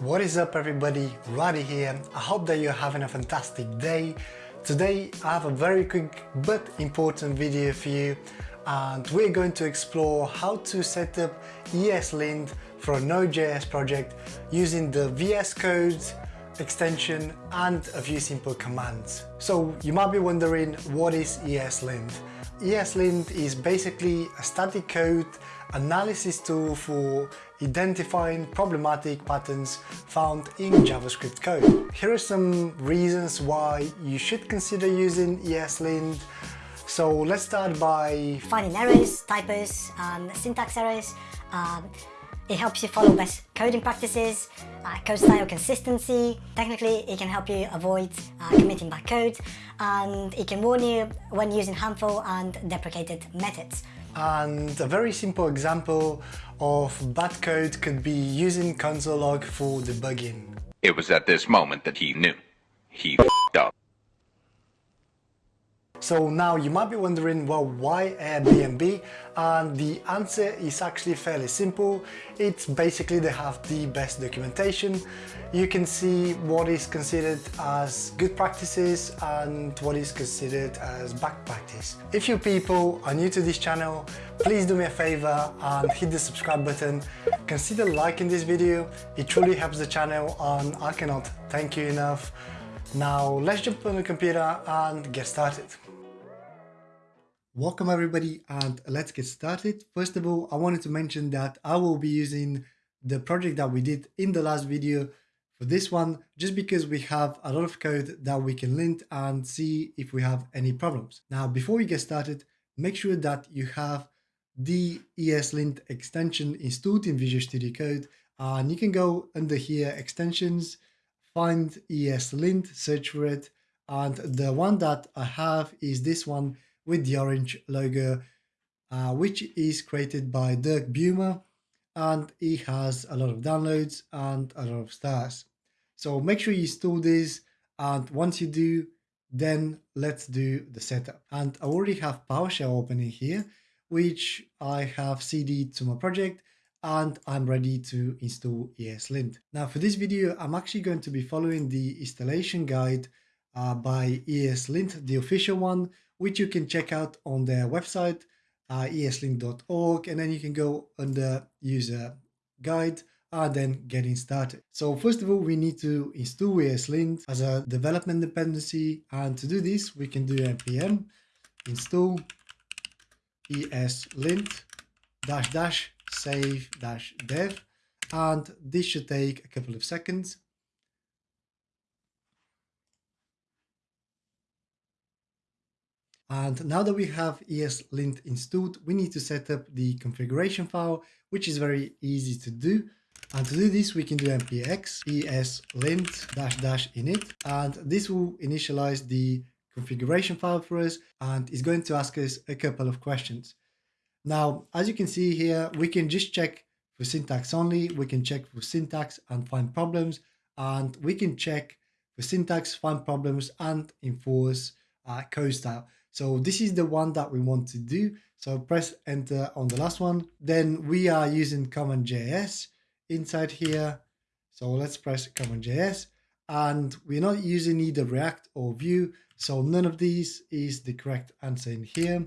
What is up everybody, Raddy here. I hope that you're having a fantastic day. Today I have a very quick but important video for you and we're going to explore how to set up ESLint for a Node.js project using the VS Code extension and a few simple commands. So you might be wondering what is ESLint? ESLint is basically a static code analysis tool for identifying problematic patterns found in JavaScript code. Here are some reasons why you should consider using ESLint. So let's start by finding errors, typos, um, syntax errors. Um, it helps you follow best coding practices, uh, code style consistency. Technically, it can help you avoid uh, committing bad code, and it can warn you when using harmful and deprecated methods. And a very simple example of bad code could be using console log for debugging. It was at this moment that he knew. He f***ed up. So now you might be wondering, well, why Airbnb? And the answer is actually fairly simple. It's basically they have the best documentation. You can see what is considered as good practices and what is considered as bad practice. If you people are new to this channel, please do me a favor and hit the subscribe button. Consider liking this video. It truly helps the channel and I cannot thank you enough. Now let's jump on the computer and get started. Welcome everybody and let's get started. First of all, I wanted to mention that I will be using the project that we did in the last video for this one, just because we have a lot of code that we can lint and see if we have any problems. Now, before we get started, make sure that you have the ESLint extension installed in Visual Studio Code and you can go under here, extensions, find ESLint, search for it. And the one that I have is this one with the orange logo, uh, which is created by Dirk Baeumer and he has a lot of downloads and a lot of stars. So make sure you install this and once you do, then let's do the setup. And I already have PowerShell opening here, which I have CD'd to my project and I'm ready to install ESLint. Now for this video, I'm actually going to be following the installation guide uh, by ESLint, the official one, which you can check out on their website, uh, eslint.org, and then you can go under user guide and then getting started. So first of all, we need to install ESLint as a development dependency. And to do this, we can do npm install ESLint dash dash save dash dev and this should take a couple of seconds. And now that we have ESLint installed, we need to set up the configuration file, which is very easy to do. And to do this, we can do npx eslint dash dash init, and this will initialize the configuration file for us and is going to ask us a couple of questions. Now, as you can see here, we can just check for syntax only. We can check for syntax and find problems, and we can check for syntax, find problems, and enforce uh, code style. So this is the one that we want to do. So press enter on the last one. Then we are using CommonJS inside here. So let's press CommonJS and we're not using either React or Vue. So none of these is the correct answer in here.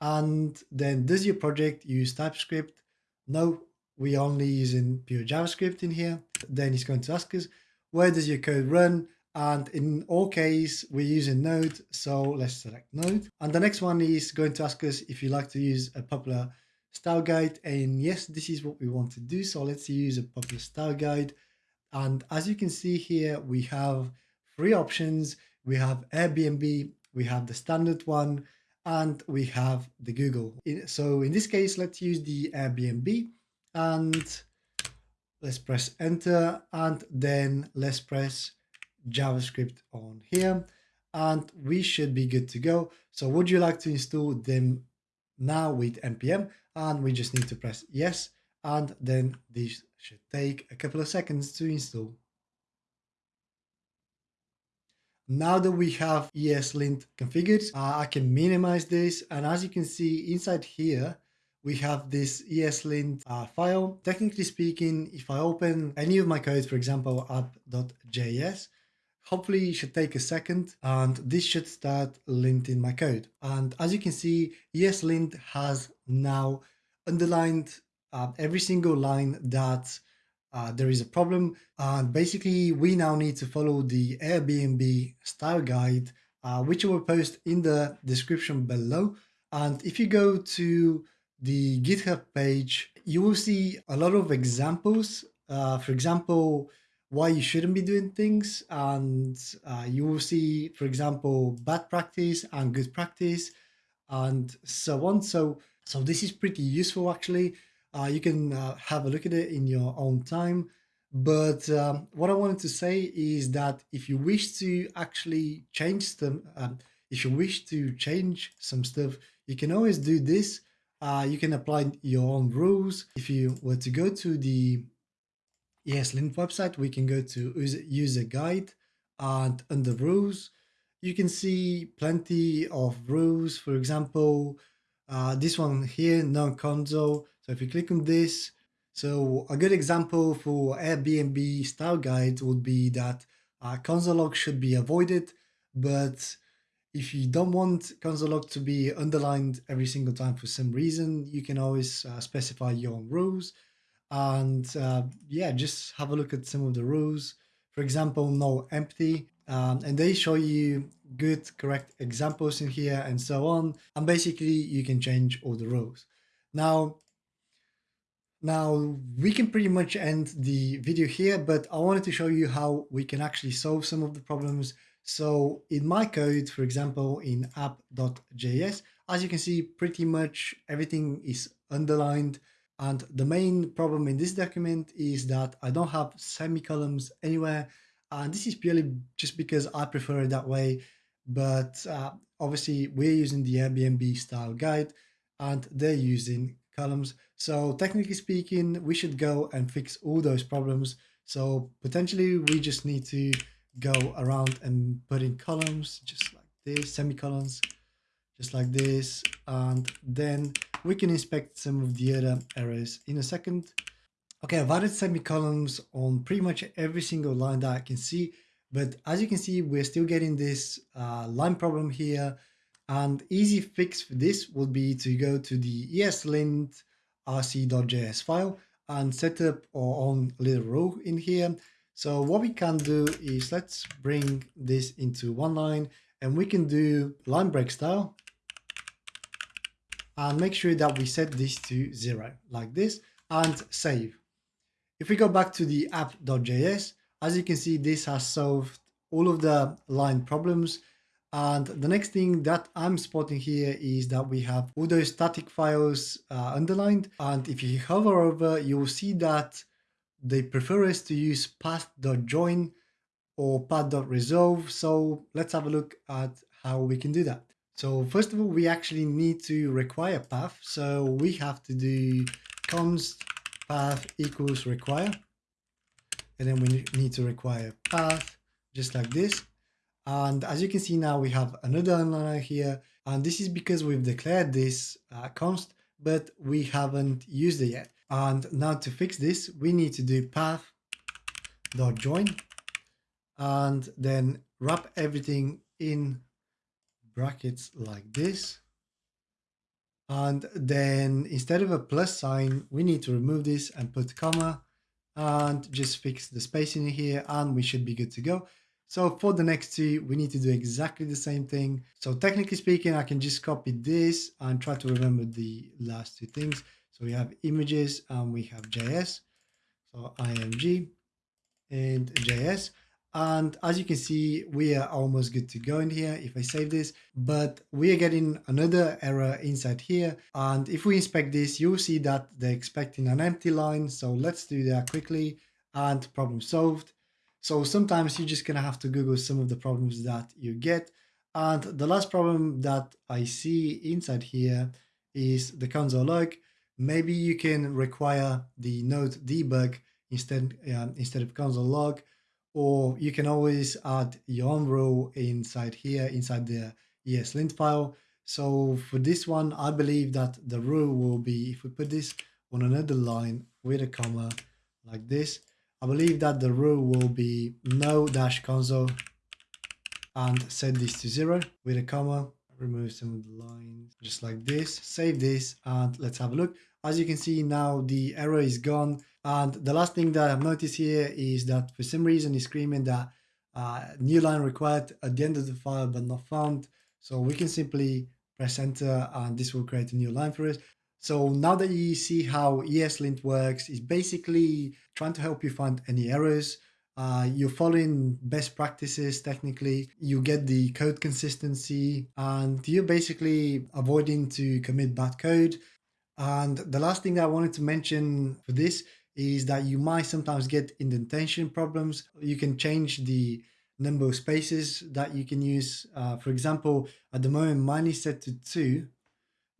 And then does your project use TypeScript? No, we're only using pure JavaScript in here. Then it's going to ask us, where does your code run? And in all case, we're using Node. So let's select Node. And the next one is going to ask us if you like to use a popular style guide. And yes, this is what we want to do. So let's use a popular style guide. And as you can see here, we have three options. We have Airbnb, we have the standard one, and we have the Google. So in this case, let's use the Airbnb and let's press enter and then let's press JavaScript on here and we should be good to go. So would you like to install them now with npm and we just need to press yes and then this should take a couple of seconds to install. Now that we have ESLint configured, uh, I can minimize this and as you can see inside here, we have this ESLint uh, file. Technically speaking, if I open any of my code, for example, app.js, hopefully it should take a second and this should start linting my code. And as you can see, ESLint has now underlined uh, every single line that uh, there is a problem. And basically, we now need to follow the Airbnb style guide, uh, which I will post in the description below. And if you go to the GitHub page, you will see a lot of examples. Uh, for example, why you shouldn't be doing things. And uh, you will see, for example, bad practice and good practice and so on. So, so this is pretty useful actually. Uh, you can uh, have a look at it in your own time. But um, what I wanted to say is that if you wish to actually change them, um, if you wish to change some stuff, you can always do this. Uh, you can apply your own rules. If you were to go to the ESLint website, we can go to user guide and under rules, you can see plenty of rules. For example, uh, this one here, no-console. So if you click on this, so a good example for Airbnb style guide would be that uh, console log should be avoided, but if you don't want console log to be underlined every single time for some reason, you can always uh, specify your own rules. And uh, yeah, just have a look at some of the rules. For example, no empty. Um, and they show you good, correct examples in here and so on. And basically you can change all the rules. Now, now we can pretty much end the video here, but I wanted to show you how we can actually solve some of the problems. So in my code, for example, in app.js, as you can see, pretty much everything is underlined. And the main problem in this document is that I don't have semicolons anywhere. And this is purely just because I prefer it that way. But uh, obviously we're using the Airbnb style guide and they're using columns. So technically speaking, we should go and fix all those problems. So potentially we just need to go around and put in columns just like this, semicolons, just like this. And then we can inspect some of the other errors in a second. Okay, I've added semicolons on pretty much every single line that I can see. But as you can see, we're still getting this uh, line problem here and easy fix for this would be to go to the eslint rc.js file and set up our own little row in here. So what we can do is let's bring this into one line and we can do line break style and make sure that we set this to zero like this and save. If we go back to the app.js, as you can see, this has solved all of the line problems and the next thing that I'm spotting here is that we have all those static files uh, underlined. And if you hover over, you will see that they prefer us to use path.join or path.resolve. So let's have a look at how we can do that. So first of all, we actually need to require path. So we have to do const path equals require. And then we need to require path just like this. And as you can see now, we have another underliner here. And this is because we've declared this uh, const, but we haven't used it yet. And now to fix this, we need to do path dot join and then wrap everything in brackets like this. And then instead of a plus sign, we need to remove this and put comma and just fix the spacing here and we should be good to go. So for the next two, we need to do exactly the same thing. So technically speaking, I can just copy this and try to remember the last two things. So we have images and we have JS. So img and JS. And as you can see, we are almost good to go in here if I save this, but we are getting another error inside here. And if we inspect this, you'll see that they're expecting an empty line. So let's do that quickly and problem solved. So sometimes you're just going to have to Google some of the problems that you get. And the last problem that I see inside here is the console log. Maybe you can require the node debug instead, um, instead of console log, or you can always add your own rule inside here, inside the ESLint file. So for this one, I believe that the rule will be, if we put this on another line with a comma like this, I believe that the rule will be no dash console and set this to zero with a comma remove some of the lines just like this. Save this and let's have a look. As you can see now the error is gone. And the last thing that i've noticed here is that for some reason it's screaming that uh, new line required at the end of the file but not found. So we can simply press enter and this will create a new line for us. So now that you see how ESLint works, it's basically trying to help you find any errors uh, you're following best practices technically. You get the code consistency and you're basically avoiding to commit bad code. And the last thing that i wanted to mention for this is that you might sometimes get indentation problems. You can change the number of spaces that you can use. Uh, for example at the moment mine is set to two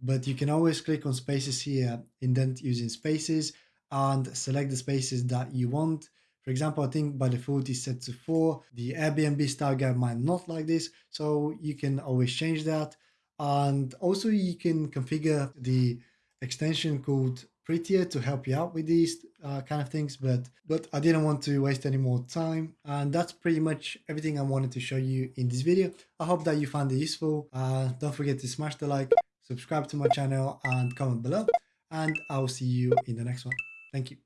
but you can always click on spaces here indent using spaces and select the spaces that you want for example, I think by default is set to 4. The Airbnb style guide might not like this, so you can always change that. And also you can configure the extension called Prettier to help you out with these uh, kind of things, but, but I didn't want to waste any more time. And that's pretty much everything I wanted to show you in this video. I hope that you found it useful. Uh, don't forget to smash the like, subscribe to my channel and comment below. And I'll see you in the next one. Thank you.